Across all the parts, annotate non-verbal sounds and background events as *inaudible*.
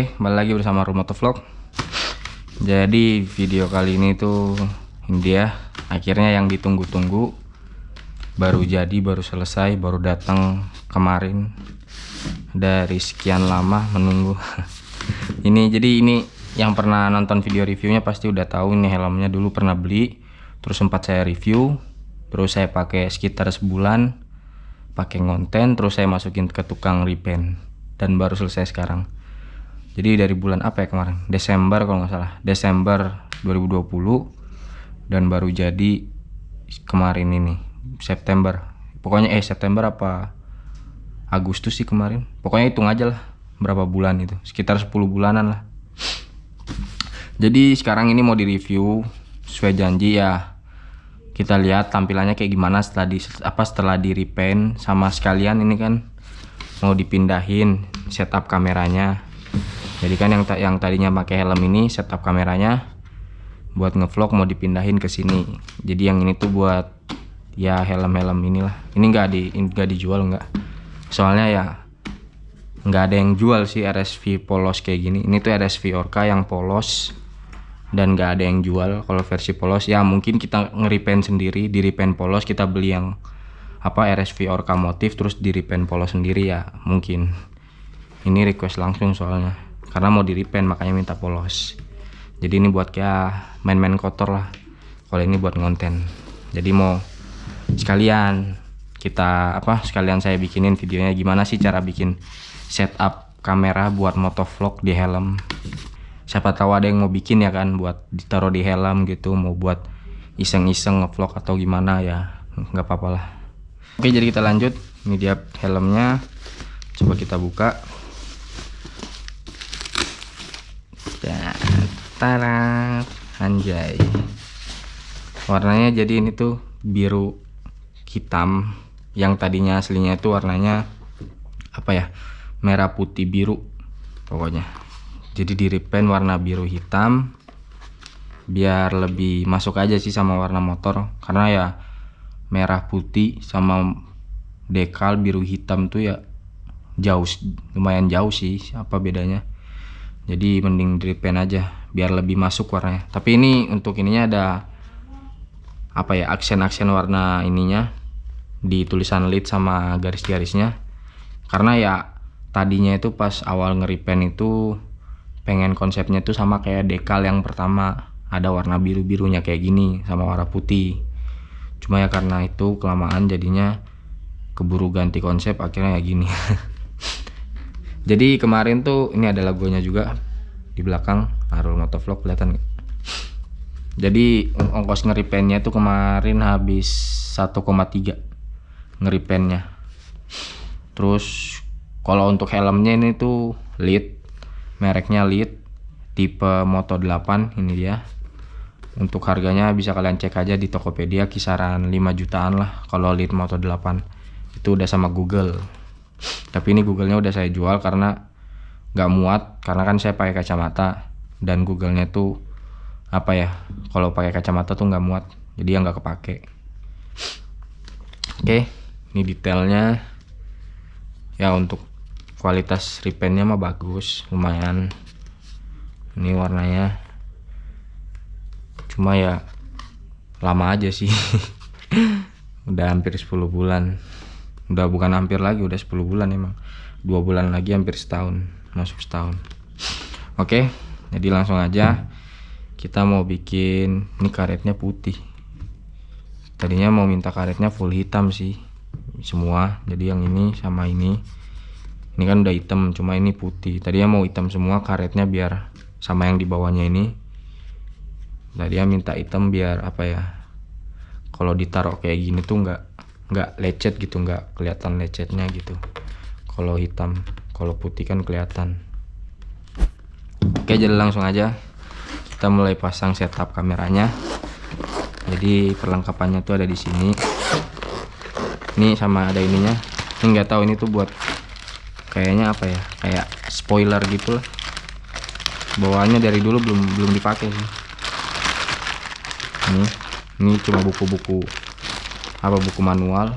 Oke, lagi bersama Rumoto Vlog. Jadi video kali ini tuh ini dia akhirnya yang ditunggu-tunggu baru jadi, baru selesai, baru datang kemarin dari sekian lama menunggu. *laughs* ini jadi ini yang pernah nonton video reviewnya pasti udah tahu ini helmnya dulu pernah beli, terus sempat saya review, terus saya pakai sekitar sebulan, pakai ngonten, terus saya masukin ke tukang repaint dan baru selesai sekarang jadi dari bulan apa ya kemarin? Desember kalau nggak salah. Desember 2020 dan baru jadi kemarin ini September. Pokoknya eh September apa Agustus sih kemarin. Pokoknya hitung aja lah berapa bulan itu. Sekitar 10 bulanan lah. Jadi sekarang ini mau di review sesuai janji ya. Kita lihat tampilannya kayak gimana setelah di apa setelah di repaint sama sekalian ini kan. Mau dipindahin setup kameranya jadi kan yang yang tadinya pakai helm ini setup kameranya buat ngevlog mau dipindahin ke sini. Jadi yang ini tuh buat ya helm-helm inilah. Ini nggak di nggak dijual nggak. Soalnya ya nggak ada yang jual sih RSV polos kayak gini. Ini tuh RSV Orca yang polos dan nggak ada yang jual. Kalau versi polos ya mungkin kita ngeripen sendiri. Di repaint polos kita beli yang apa RSV Orca motif terus di repaint polos sendiri ya mungkin. Ini request langsung soalnya karena mau di repaint makanya minta polos. Jadi ini buat kayak main-main kotor lah. Kalau ini buat ngonten. Jadi mau sekalian kita apa sekalian saya bikinin videonya. Gimana sih cara bikin setup kamera buat motovlog di helm? Siapa tahu ada yang mau bikin ya kan buat ditaruh di helm gitu. Mau buat iseng-iseng ngevlog atau gimana ya nggak apa-apa lah. Oke jadi kita lanjut. Ini dia helmnya. Coba kita buka Tara anjay. Warnanya jadi ini tuh biru hitam. Yang tadinya aslinya itu warnanya apa ya merah putih biru pokoknya. Jadi di repaint warna biru hitam biar lebih masuk aja sih sama warna motor. Karena ya merah putih sama dekal biru hitam tuh ya jauh lumayan jauh sih apa bedanya jadi mending di repaint aja biar lebih masuk warnanya. Tapi ini untuk ininya ada apa ya aksen-aksen warna ininya di tulisan lid sama garis-garisnya. Karena ya tadinya itu pas awal ngeripen itu pengen konsepnya itu sama kayak dekal yang pertama. Ada warna biru-birunya kayak gini sama warna putih. Cuma ya karena itu kelamaan jadinya keburu ganti konsep akhirnya ya gini *laughs* jadi kemarin tuh ini ada logonya juga di belakang Arul Motovlog kelihatan jadi ongkos ngeripennya itu kemarin habis 1,3 ngeripennya. Terus kalau untuk helmnya ini tuh lead mereknya lead tipe Moto 8 ini dia. Untuk harganya bisa kalian cek aja di Tokopedia kisaran 5 jutaan lah kalau lead Moto 8 itu udah sama Google tapi ini Googlenya udah saya jual karena nggak muat karena kan saya pakai kacamata dan Googlenya tuh apa ya kalau pakai kacamata tuh nggak muat jadi yang nggak kepake. Oke ini detailnya. Ya untuk kualitas repaintnya mah bagus lumayan. Ini warnanya. Cuma ya lama aja sih. *laughs* Udah hampir 10 bulan udah bukan hampir lagi udah 10 bulan emang. Dua bulan lagi hampir setahun masuk setahun. Oke jadi langsung aja. Kita mau bikin ini karetnya putih. Tadinya mau minta karetnya full hitam sih semua. Jadi yang ini sama ini. Ini kan udah hitam cuma ini putih. Tadinya mau hitam semua karetnya biar sama yang di bawahnya ini. Tadinya minta hitam biar apa ya kalau ditaruh kayak gini tuh nggak nggak lecet gitu nggak kelihatan lecetnya gitu. Kalau hitam kalau putih kan kelihatan. Oke jadi langsung aja kita mulai pasang setup kameranya. Jadi perlengkapannya tuh ada di sini. Ini sama ada ininya. Ini nggak tahu ini tuh buat kayaknya apa ya? Kayak spoiler gitu lah. Bawaannya dari dulu belum belum dipakai sih. Ini ini cuma buku-buku apa buku manual?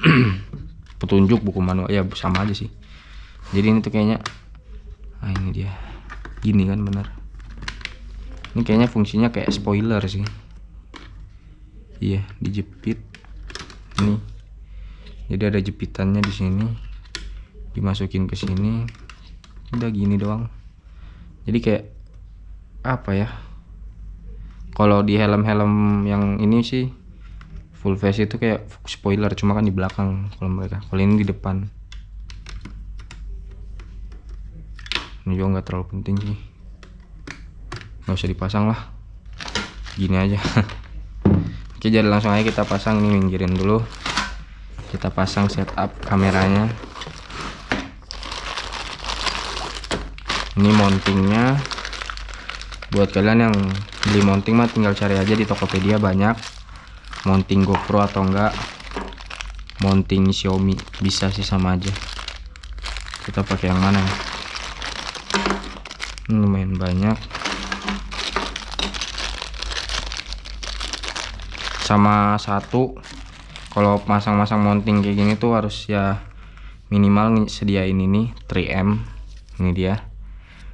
*clears throat* Petunjuk buku manual. Ya sama aja sih. Jadi ini tuh kayaknya nah ini dia. Gini kan bener. Ini kayaknya fungsinya kayak spoiler sih. Iya dijepit. Ini. Jadi ada jepitannya di sini. Dimasukin ke sini. Udah gini doang. Jadi kayak apa ya? Kalau di helm-helm yang ini sih full face itu kayak spoiler cuma kan di belakang kalau mereka. Kalau ini di depan. Ini juga nggak terlalu penting sih. Nggak usah dipasang lah. Gini aja. *laughs* Oke jadi langsung aja kita pasang. Nih minggirin dulu. Kita pasang setup kameranya. Ini mountingnya. Buat kalian yang beli mounting mah tinggal cari aja di Tokopedia banyak mounting GoPro atau enggak? Mounting Xiaomi bisa sih sama aja. Kita pakai yang mana ya? Ini lumayan banyak. Sama satu kalau masang-masang mounting kayak gini tuh harus ya minimal sediain ini 3M ini dia.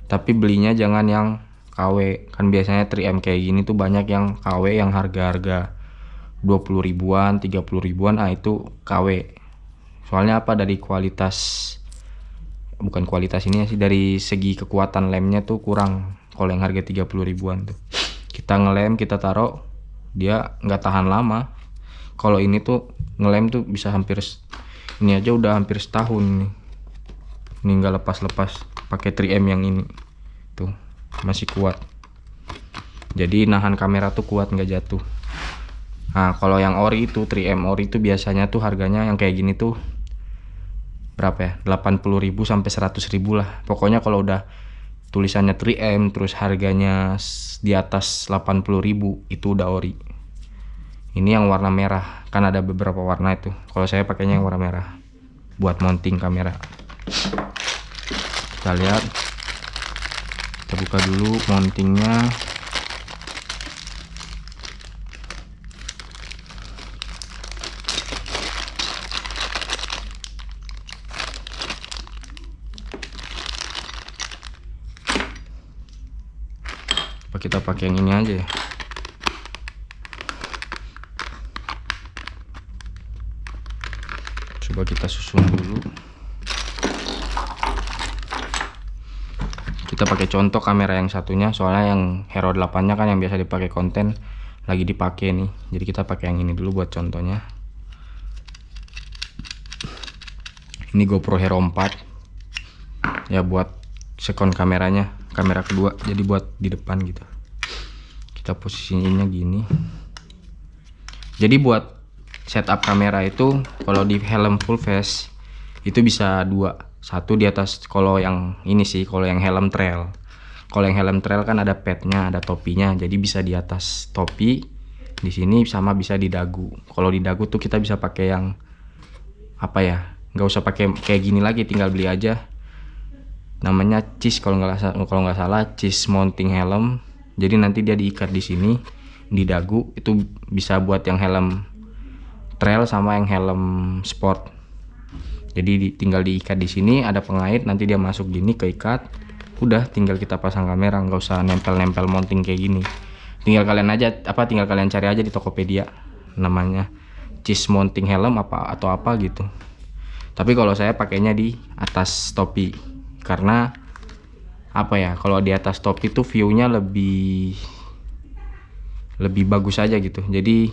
Tapi belinya jangan yang KW kan biasanya 3M kayak gini tuh banyak yang KW yang harga-harga 20 ribuan 30 ribuan ah itu KW soalnya apa? Dari kualitas bukan kualitas ini sih dari segi kekuatan lemnya tuh kurang. Kalau yang harga 30 ribuan tuh. Kita ngelem kita taruh dia nggak tahan lama. Kalau ini tuh ngelem tuh bisa hampir ini aja udah hampir setahun nih. Ini nggak lepas-lepas pakai 3M yang ini. Tuh masih kuat. Jadi nahan kamera tuh kuat nggak jatuh Nah, kalau yang ori itu 3M ori itu biasanya tuh harganya yang kayak gini tuh berapa ya? 80.000 sampai 100.000 lah. Pokoknya kalau udah tulisannya 3M terus harganya di atas 80.000 itu udah ori. Ini yang warna merah. Kan ada beberapa warna itu. Kalau saya pakainya yang warna merah buat mounting kamera. Kita lihat. Kita buka dulu mountingnya. Pakai yang ini aja ya. Coba kita susun dulu. Kita pakai contoh kamera yang satunya soalnya yang Hero 8 nya kan yang biasa dipakai konten lagi dipakai nih. Jadi kita pakai yang ini dulu buat contohnya. Ini GoPro Hero 4 ya buat second kameranya kamera kedua. Jadi buat di depan gitu kita posisinya gini. Jadi buat setup kamera itu kalau di helm full face itu bisa dua. Satu di atas kalau yang ini sih kalau yang helm trail. Kalau yang helm trail kan ada padnya ada topinya. Jadi bisa di atas topi di sini sama bisa di dagu. Kalau di dagu tuh kita bisa pakai yang apa ya nggak usah pakai kayak gini lagi tinggal beli aja. Namanya cheese kalau nggak kalau nggak salah cheese mounting helm jadi nanti dia diikat di sini di dagu itu bisa buat yang helm trail sama yang helm sport. Jadi di, tinggal diikat di sini ada pengait nanti dia masuk gini keikat udah tinggal kita pasang kamera nggak usah nempel-nempel mounting kayak gini. Tinggal kalian aja apa tinggal kalian cari aja di Tokopedia namanya. Cheese mounting helm apa atau apa gitu. Tapi kalau saya pakainya di atas topi karena apa ya kalau di atas topi tuh viewnya lebih lebih bagus aja gitu. Jadi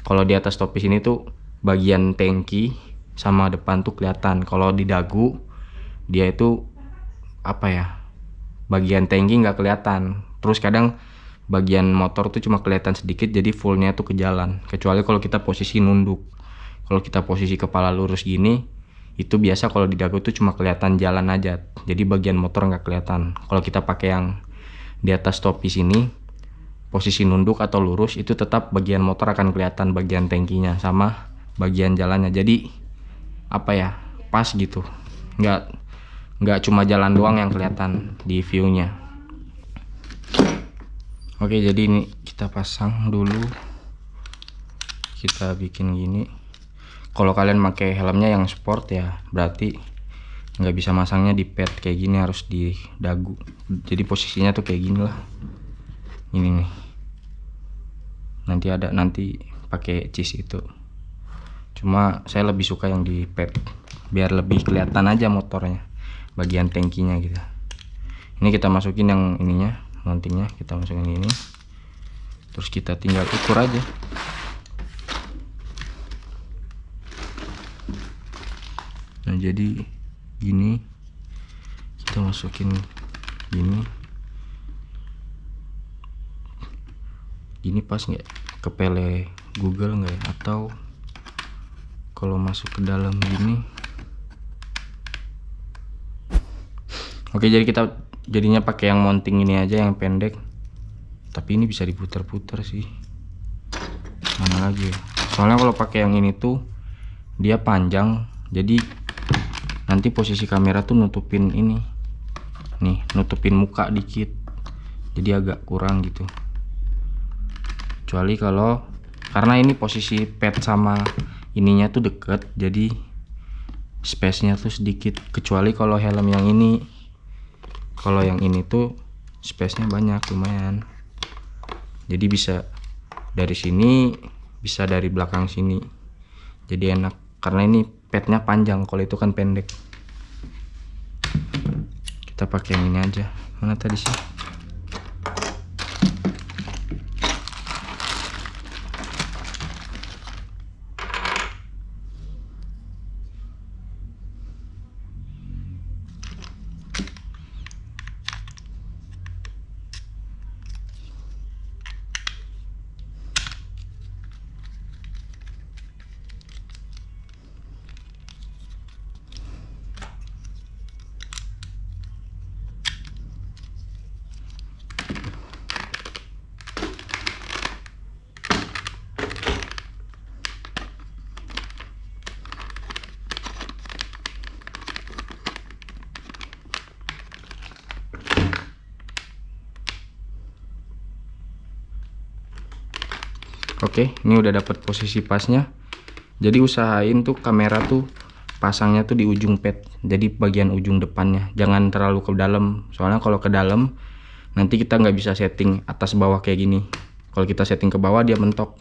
kalau di atas topi sini tuh bagian tangki sama depan tuh kelihatan. Kalau di dagu dia itu apa ya bagian tangki nggak kelihatan. Terus kadang bagian motor tuh cuma kelihatan sedikit jadi fullnya tuh ke jalan. Kecuali kalau kita posisi nunduk. Kalau kita posisi kepala lurus gini itu biasa kalau di dagu tuh cuma kelihatan jalan aja. Jadi bagian motor nggak kelihatan. Kalau kita pakai yang di atas topi sini posisi nunduk atau lurus itu tetap bagian motor akan kelihatan bagian tangkinya sama bagian jalannya. Jadi apa ya pas gitu. Nggak nggak cuma jalan doang yang kelihatan di viewnya. Oke jadi ini kita pasang dulu. Kita bikin gini kalau kalian pakai helmnya yang sport ya berarti nggak bisa masangnya di pad kayak gini harus di dagu. Jadi posisinya tuh kayak gini lah. Ini nih. Nanti ada nanti pakai cheese itu. Cuma saya lebih suka yang di pad biar lebih kelihatan aja motornya bagian tankinya gitu. Ini kita masukin yang ininya mountingnya kita masukin ini. Terus kita tinggal ukur aja nah jadi gini kita masukin gini. Gini pas nggak? Kepele Google nggak ya? Atau kalau masuk ke dalam gini. Oke jadi kita jadinya pakai yang mounting ini aja yang pendek. Tapi ini bisa diputar-putar sih. Mana lagi ya? Soalnya kalau pakai yang ini tuh dia panjang. Jadi nanti posisi kamera tuh nutupin ini. Nih nutupin muka dikit. Jadi agak kurang gitu. Kecuali kalau karena ini posisi pet sama ininya tuh deket jadi space nya tuh sedikit. Kecuali kalau helm yang ini. Kalau yang ini tuh space nya banyak lumayan. Jadi bisa dari sini bisa dari belakang sini. Jadi enak. Karena ini petnya panjang kalau itu kan pendek. Kita pakai yang ini aja. Mana tadi sih Oke, ini udah dapat posisi pasnya. Jadi usahain tuh kamera tuh pasangnya tuh di ujung pad. Jadi bagian ujung depannya. Jangan terlalu ke dalam. Soalnya kalau ke dalam nanti kita nggak bisa setting atas bawah kayak gini. Kalau kita setting ke bawah dia mentok.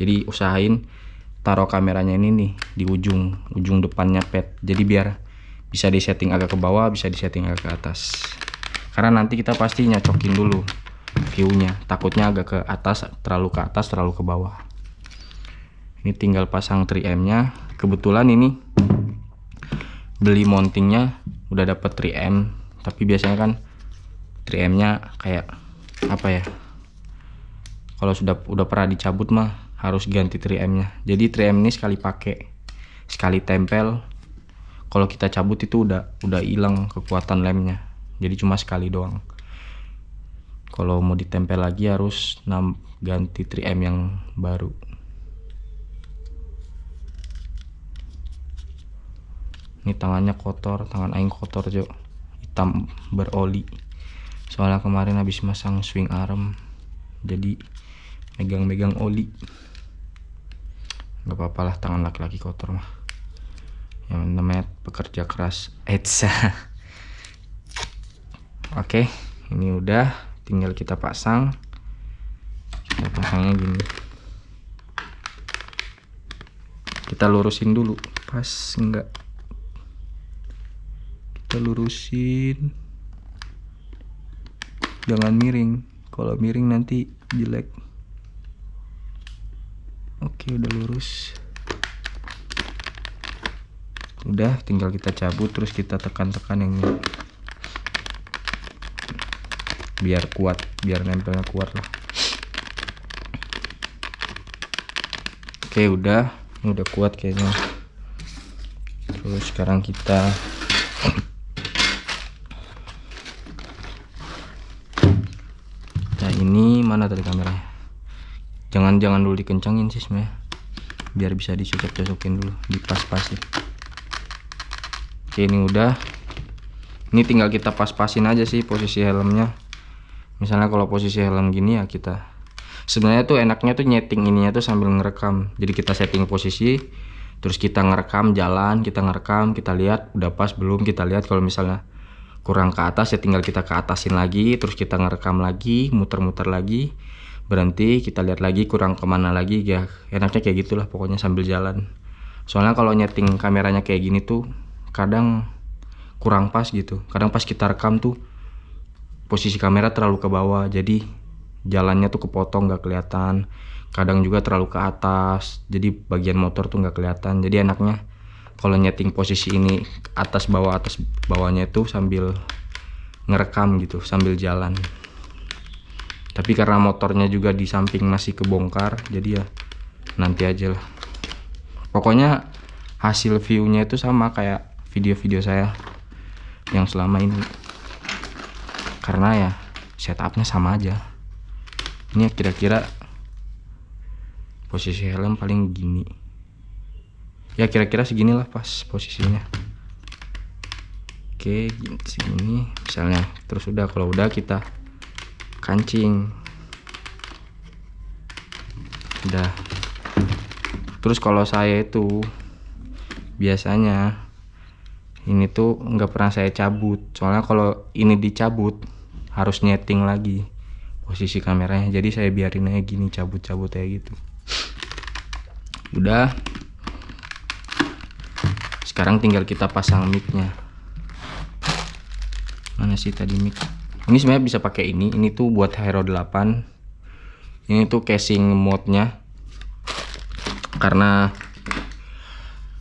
Jadi usahain taruh kameranya ini nih di ujung ujung depannya pad. Jadi biar bisa disetting agak ke bawah, bisa disetting agak ke atas. Karena nanti kita pasti nyocokin dulu viewnya. Takutnya agak ke atas terlalu ke atas terlalu ke bawah. Ini tinggal pasang 3M nya kebetulan ini beli mountingnya udah dapet 3M tapi biasanya kan 3M nya kayak apa ya kalau sudah udah pernah dicabut mah harus ganti 3M nya jadi 3M ini sekali pakai sekali tempel. Kalau kita cabut itu udah udah hilang kekuatan lemnya. Jadi cuma sekali doang kalau mau ditempel lagi harus ganti 3M yang baru. Ini tangannya kotor tangan aing kotor jo. Hitam beroli. Soalnya kemarin habis masang swing arm jadi megang-megang oli. Nggak apa-apa lah tangan laki-laki kotor mah. Yang namanya pekerja keras Etsa. *laughs* Oke ini udah tinggal kita pasang. Kita pasangnya gini. Kita lurusin dulu. Pas enggak. Kita lurusin. Jangan miring. Kalau miring nanti jelek. Oke udah lurus. Udah tinggal kita cabut terus kita tekan-tekan yang ini biar kuat biar nempelnya kuat lah. Oke udah. Ini udah kuat kayaknya. Terus sekarang kita nah ini mana tadi kameranya? Jangan jangan dulu dikencangin sih sebenarnya biar bisa dicocok-cocokin dulu dipas-pasin. Oke ini udah. Ini tinggal kita pas-pasin aja sih posisi helmnya misalnya kalau posisi helm gini ya kita sebenarnya tuh enaknya tuh nyeting ininya tuh sambil ngerekam. Jadi kita setting posisi terus kita ngerekam jalan kita ngerekam kita lihat udah pas belum kita lihat. Kalau misalnya kurang ke atas ya tinggal kita ke atasin lagi terus kita ngerekam lagi muter-muter lagi berhenti kita lihat lagi kurang ke mana lagi. Ya enaknya kayak gitulah pokoknya sambil jalan. Soalnya kalau nyeting kameranya kayak gini tuh kadang kurang pas gitu. Kadang pas kita rekam tuh posisi kamera terlalu ke bawah jadi jalannya tuh kepotong nggak kelihatan. Kadang juga terlalu ke atas jadi bagian motor tuh nggak kelihatan. Jadi enaknya kalau nyeting posisi ini atas bawah atas bawahnya itu sambil ngerekam gitu sambil jalan. Tapi karena motornya juga di samping masih kebongkar jadi ya nanti aja lah. Pokoknya hasil viewnya itu sama kayak video-video saya yang selama ini karena ya setupnya sama aja. Ini kira-kira posisi helm paling gini. Ya kira-kira segini lah pas posisinya. Oke segini. Misalnya terus udah kalau udah kita kancing. Udah. Terus kalau saya itu biasanya ini tuh nggak pernah saya cabut. Soalnya kalau ini dicabut harus nyeting lagi posisi kameranya. Jadi saya biarin aja gini cabut-cabut kayak gitu. Udah. Sekarang tinggal kita pasang micnya. Mana sih tadi mic? Ini sebenarnya bisa pakai ini. Ini tuh buat Hero 8 ini tuh casing mode-nya. Karena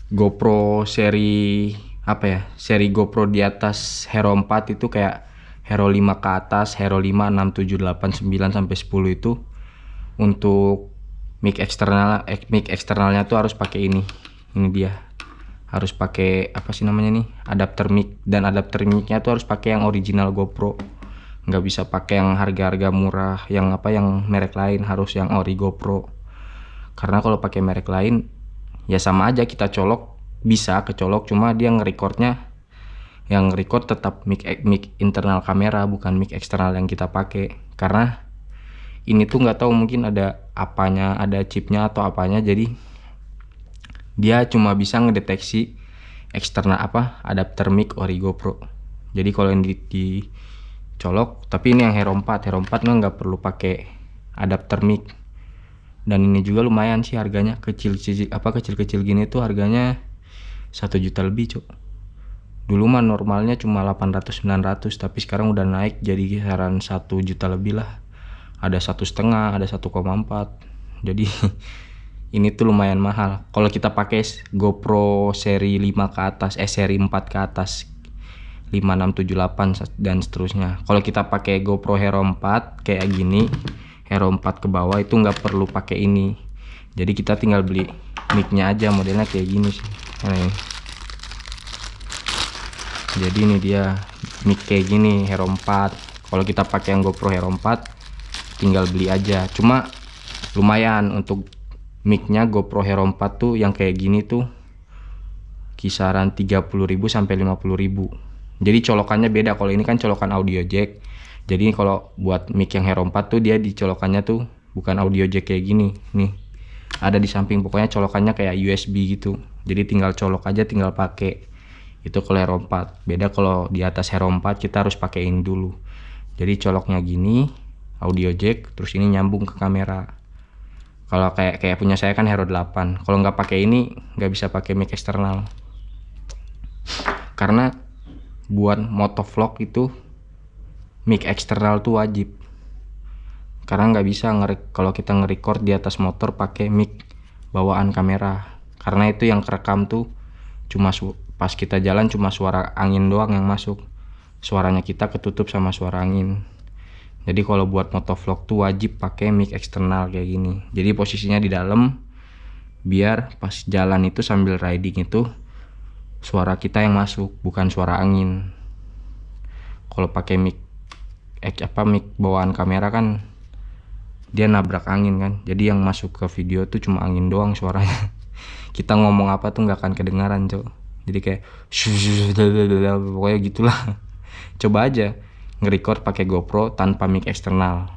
GoPro seri apa ya seri GoPro di atas Hero 4 itu kayak Hero 5 ke atas Hero 5 6 7 8 9 sampai 10 itu untuk mic eksternal eh, mic eksternalnya tuh harus pakai ini ini dia. Harus pakai apa sih namanya nih adapter mic dan adapter micnya tuh harus pakai yang original GoPro. Nggak bisa pakai yang harga-harga murah yang apa yang merek lain harus yang ori GoPro. Karena kalau pakai merek lain ya sama aja kita colok bisa kecolok cuma dia ngerekordnya yang record tetap mic mic internal kamera bukan mic eksternal yang kita pakai. Karena ini tuh nggak tahu mungkin ada apanya ada chipnya atau apanya jadi dia cuma bisa ngedeteksi eksternal apa adapter mic ori GoPro jadi kalau yang di, dicolok tapi ini yang Hero 4 Hero 4 nggak perlu pakai adapter mic. Dan ini juga lumayan sih harganya kecil kecil apa kecil kecil gini tuh harganya satu juta lebih cok dulu mah normalnya cuma 800 900 tapi sekarang udah naik jadi kisaran satu juta lebih lah. Ada satu setengah ada 1,4 jadi *laughs* ini tuh lumayan mahal. Kalau kita pakai GoPro seri 5 ke atas eh seri 4 ke atas 5 6 7 8 dan seterusnya. Kalau kita pakai GoPro Hero 4 kayak gini Hero 4 ke bawah itu nggak perlu pakai ini. Jadi kita tinggal beli micnya aja modelnya kayak gini sih nah, jadi ini dia mic kayak gini Hero 4 kalau kita pakai yang GoPro Hero 4 tinggal beli aja. Cuma lumayan untuk micnya GoPro Hero 4 tuh yang kayak gini tuh kisaran 30.000 sampai 50.000 jadi colokannya beda. Kalau ini kan colokan audio jack. Jadi kalau buat mic yang Hero 4 tuh dia dicolokannya tuh bukan audio jack kayak gini. Nih ada di samping. Pokoknya colokannya kayak USB gitu jadi tinggal colok aja tinggal pakai itu kalau Hero 4 beda kalau di atas Hero 4 kita harus pakaiin dulu. Jadi coloknya gini audio jack terus ini nyambung ke kamera. Kalau kayak kayak punya saya kan Hero 8 kalau nggak pakai ini nggak bisa pakai mic eksternal. Karena buat motovlog itu mic eksternal tuh wajib. Karena nggak bisa kalau kita nge-record di atas motor pakai mic bawaan kamera karena itu yang kerekam tuh cuma pas kita jalan cuma suara angin doang yang masuk. Suaranya kita ketutup sama suara angin. Jadi kalau buat motovlog tuh wajib pakai mic eksternal kayak gini. Jadi posisinya di dalam biar pas jalan itu sambil riding itu suara kita yang masuk bukan suara angin. Kalau pakai mic eh, apa mic bawaan kamera kan dia nabrak angin kan. Jadi yang masuk ke video tuh cuma angin doang suaranya *laughs* kita ngomong apa tuh nggak akan kedengaran cok. Jadi kayak *laughs* pokoknya gitulah. Coba aja nge-record pakai GoPro tanpa mic eksternal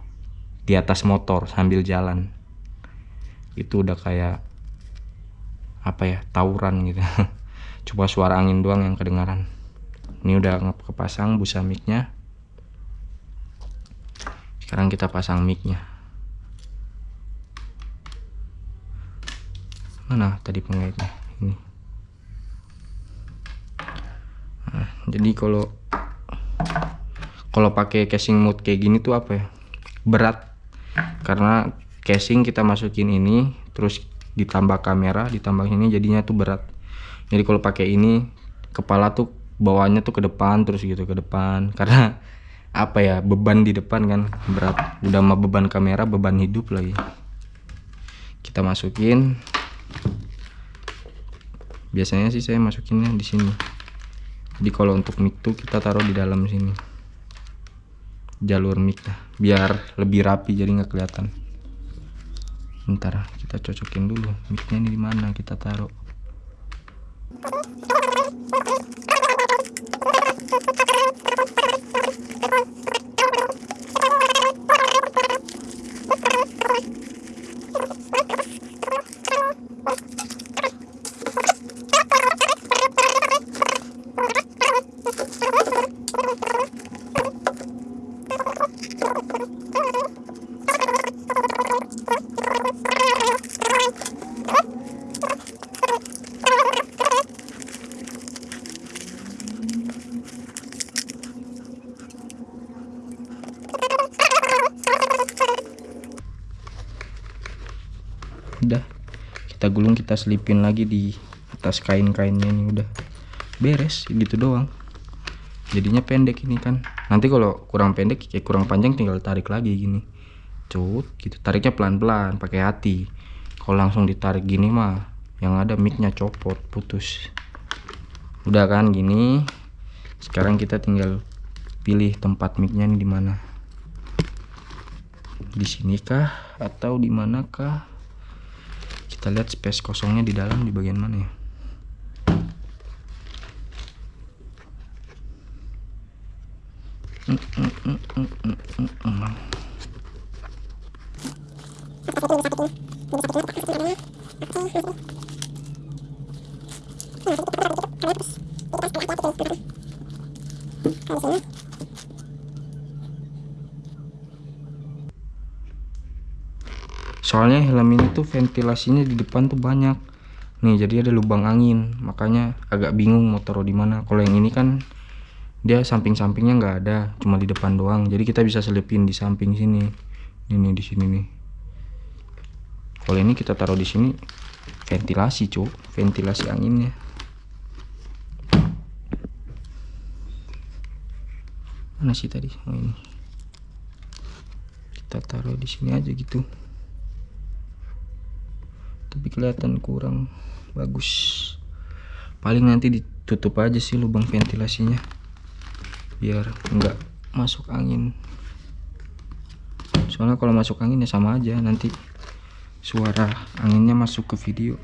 di atas motor sambil jalan. Itu udah kayak apa ya tawuran gitu. *laughs* Cuma suara angin doang yang kedengaran. Ini udah kepasang busa micnya. Sekarang kita pasang micnya mana tadi pengaitnya? Ini. Nah, jadi kalau kalau pakai casing mode kayak gini tuh apa ya? Berat. Karena casing kita masukin ini terus ditambah kamera ditambah ini jadinya tuh berat. Jadi kalau pakai ini kepala tuh bawahnya tuh ke depan terus gitu ke depan. *laughs* Karena apa ya beban di depan kan berat. Udah mah beban kamera beban hidup lagi. Kita masukin biasanya sih saya masukinnya di sini. Jadi kalau untuk mic tuh kita taruh di dalam sini. Jalur mic lah biar lebih rapi jadi nggak kelihatan. Ntar kita cocokin dulu micnya ini di mana kita taruh *laughs* udah kita gulung kita selipin lagi di atas kain-kainnya ini udah beres gitu doang. Jadinya pendek ini kan. Nanti kalau kurang pendek kayak kurang panjang tinggal tarik lagi gini. Cut gitu. Tariknya pelan-pelan pakai hati. Kalau langsung ditarik gini mah yang ada micnya copot putus. Udah kan gini. Sekarang kita tinggal pilih tempat micnya ini di mana. Di sini kah atau di manakah kita lihat space kosongnya di dalam di bagian mana ya soalnya helm ini tuh ventilasinya di depan tuh banyak. Nih jadi ada lubang angin. Makanya agak bingung mau taruh di mana. Kalau yang ini kan dia samping-sampingnya nggak ada cuma di depan doang. Jadi kita bisa selipin di samping sini. Ini di sini nih. Kalau ini kita taruh di sini ventilasi cuk. Ventilasi anginnya. Mana sih tadi? Oh ini. Kita taruh di sini aja gitu tapi kelihatan kurang bagus. Paling nanti ditutup aja sih lubang ventilasinya. Biar enggak masuk angin. Soalnya kalau masuk angin ya sama aja nanti suara anginnya masuk ke video.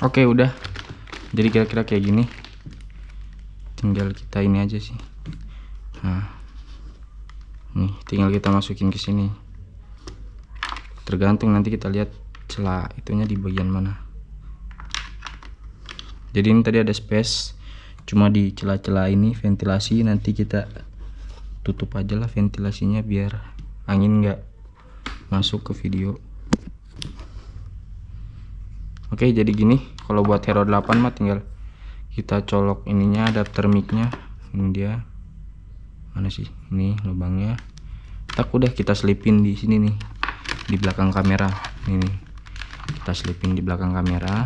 Oke udah. Jadi kira-kira kayak gini. Tinggal kita ini aja sih. Nah tinggal kita masukin ke sini. Tergantung nanti kita lihat celah itunya di bagian mana. Jadi ini tadi ada space cuma di celah-celah ini ventilasi nanti kita tutup aja lah ventilasinya biar angin nggak masuk ke video. Oke jadi gini kalau buat hero 8 mah tinggal kita colok ininya adapter micnya. Ini dia. Mana sih? Ini lubangnya tak udah kita selipin di sini nih di belakang kamera. Ini kita selipin di belakang kamera.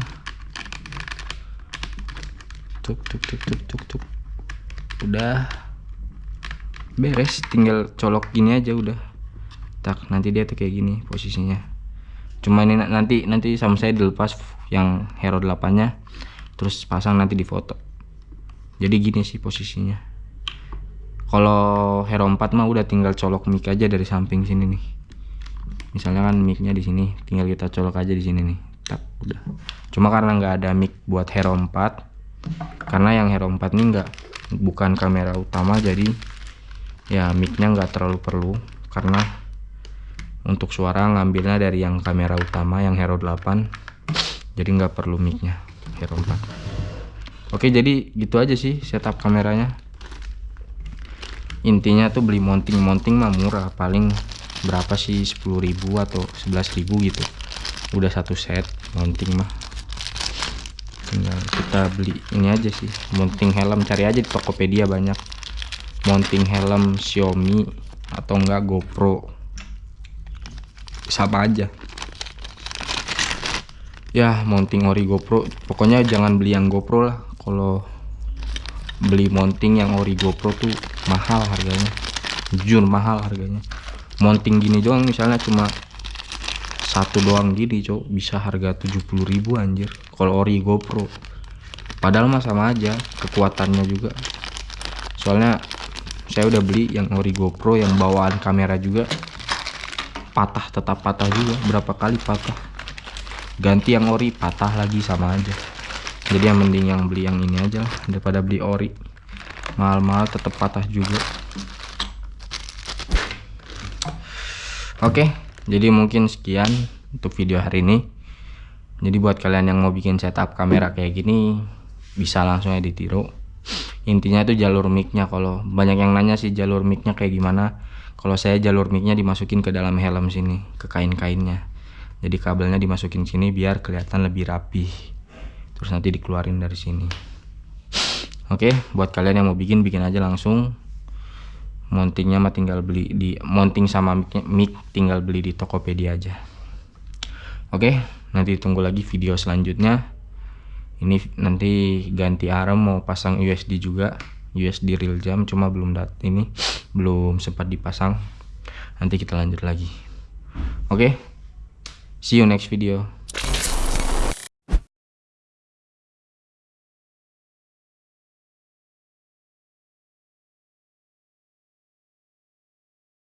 Tuk tuk tuk tuk tuk tuk. Udah. Beres tinggal colok gini aja udah. Tak nanti dia tuh kayak gini posisinya. Cuma ini nanti nanti sama saya dilepas yang hero 8 nya terus pasang nanti di foto. Jadi gini sih posisinya kalau Hero 4 mah udah tinggal colok mic aja dari samping sini nih. Misalnya kan micnya di sini tinggal kita colok aja di sini nih. Tak udah. Cuma karena nggak ada mic buat Hero 4 karena yang Hero 4 ini nggak bukan kamera utama jadi ya micnya nggak terlalu perlu. Karena untuk suara ngambilnya dari yang kamera utama yang Hero 8 jadi nggak perlu micnya Hero 4 oke jadi gitu aja sih setup kameranya intinya tuh beli mounting-mounting mah murah paling berapa sih 10.000 atau 11.000 gitu. Udah satu set mounting mah. Tinggal kita beli ini aja sih mounting helm. Cari aja di Tokopedia banyak. Mounting helm Xiaomi atau enggak GoPro. Sama aja. Ya mounting ori GoPro. Pokoknya jangan beli yang GoPro lah. Kalau beli mounting yang ori GoPro tuh mahal harganya. Jujur mahal harganya. Mounting gini doang misalnya cuma satu doang gini cok. Bisa harga 70.000 anjir. Kalau ori GoPro. Padahal mah sama aja kekuatannya juga. Soalnya saya udah beli yang ori GoPro yang bawaan kamera juga. Patah tetap patah juga. Berapa kali patah. Ganti yang ori patah lagi sama aja. Jadi yang mending yang beli yang ini aja lah daripada beli ori mahal-mahal tetap patah juga. Oke jadi mungkin sekian untuk video hari ini. Jadi buat kalian yang mau bikin setup kamera kayak gini bisa langsung edit tiru intinya itu jalur micnya. Kalau banyak yang nanya sih jalur micnya kayak gimana kalau saya jalur micnya dimasukin ke dalam helm sini ke kain-kainnya. Jadi kabelnya dimasukin sini biar kelihatan lebih rapi terus nanti dikeluarin dari sini oke buat kalian yang mau bikin bikin aja langsung. Mountingnya mah tinggal beli di mounting sama mic, tinggal beli di Tokopedia aja. Oke nanti tunggu lagi video selanjutnya. Ini nanti ganti arm mau pasang USD juga. USD real jam cuma belum dat ini *sniffs* belum sempat dipasang. Nanti kita lanjut lagi. Oke okay? see you next video